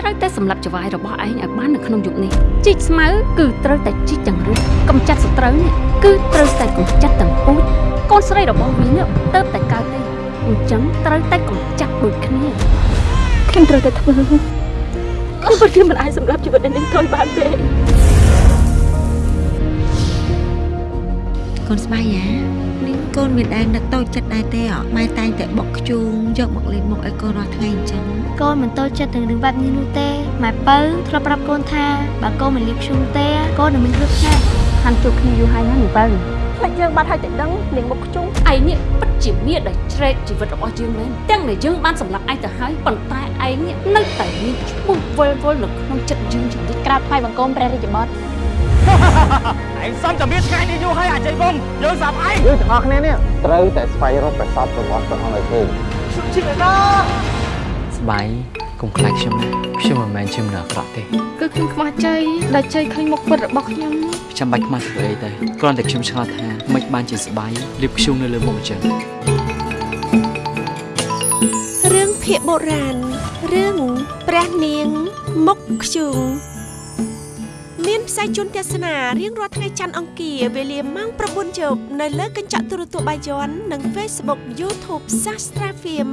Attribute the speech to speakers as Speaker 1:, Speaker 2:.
Speaker 1: ត្រូវតែសម្លាប់ចវាយរបស់ឯងឲ្យបាននៅក្នុងយុគនេះជីកស្មៅគឺត្រូវតែជីកទាំងរឹសកម្ចាត់សត្រូវនេះគឺត្រូវតែកម្ចាត់ទាំងពូជកូនស្រីរបស់វានេះទៅតែកើតទេអញ្ចឹងត្រូវតែកម្ចាត់ដូចគ្នាខ្ញុំត្រូវតែធ្វើខ្ញុំពិតជាមិនអាចសម្រាប់ជីវិតនាងទៅបានទេ
Speaker 2: កូនស្បៃយ៉ានាងកូនមានដែរនឹកតូចចិត្តដែរទេអម៉ែតែងតែបុកខ្ជូងយកមកលេងមុខឲ្យកូនរាល់ថ្ងៃអញ្ចឹង
Speaker 3: កូនមិនតូចចិត្តនឹងរឿងបែបនេះនោះទេម៉ែបើធ្លាប់ប្រាប់កូនថាបើកូនមិនលៀបឈូងទេកូននឹងមានគ្រោះថ្នាក់
Speaker 1: ហាន់ជួបគ្នាយូរហើយណានាងបើ
Speaker 4: ផ្លេចយើងបាត់ហើយតែដឹងនាងមុខខ្ជុំ
Speaker 1: ឯងនេះពិតជាមានដែលជ្រែកជីវិតរបស់យើងមែនទាំងដែលយើងបានសម្លាប់ឯងទៅហើយប៉ុន្តែឯងនេះនៅតែមានឈ្មោះវិលវល់នៅក្នុងចិត្តយើងជានិច្ច
Speaker 3: ក្រាបថ្វាយបង្គំព្រះរាជបុត្រ
Speaker 5: ឯងសំតែមានថ្ងៃនេះយូរហើយអញ្ចឹងបងយើងសាប់ឯង
Speaker 6: យើងទាំងអស់គ្នានេះត្រូវតែស្វែងរកប្រសពរបស់ព្រះអង្គឲ្យឃើញ
Speaker 7: ស្បៃកុំខ្លាចខ្ញុំណាខ្ញុំមិនមែនជាមនុស្សអាក្រក់ទេ
Speaker 1: គឺខ្ញុំខ្មាស់ជ័យដែលជ័យឃើញមុខពិតរបស់ខ្ញុំ
Speaker 7: ចាំបាច់ខ្មាស់ធ្វើអីទេគ្រាន់តែខ្ញុំឆ្ងល់ថាមិនបានជាស្បៃលៀបខ្ជុងនៅលើមុខអញ្ចឹង
Speaker 8: រឿងភាគបុរាណរឿងព្រះនាងមុខខ្ជូង មានផ្សាយជូនទស្សនារៀងរាល់ថ្ងៃច័ន្ទអង្គារវេលាម៉ោង9យប់នៅលើកញ្ចក់ទូរទស្សន៍បាយ័ននិង Facebook YouTube Sastra Film